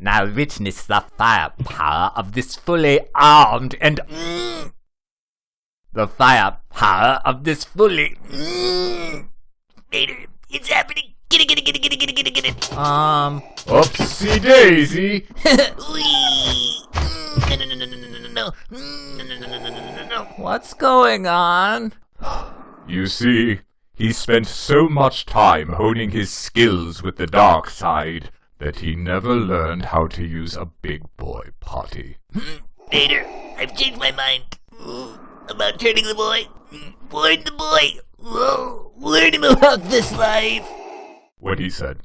Now witness the firepower of this fully armed and mm, the firepower of this fully mm, it's happening. Get it, get it, get it, get it, get it, get it, get it. um Upsy daisy! Mm, No, no, no, no. Mm, No, no, no, no, no, no, no, no. what's going on? You see, he spent so much time honing his skills with the dark side that he never learned how to use a big boy potty. Vader, I've changed my mind. About turning the boy. Warn the boy. Whoa, warn him about this life. When he said,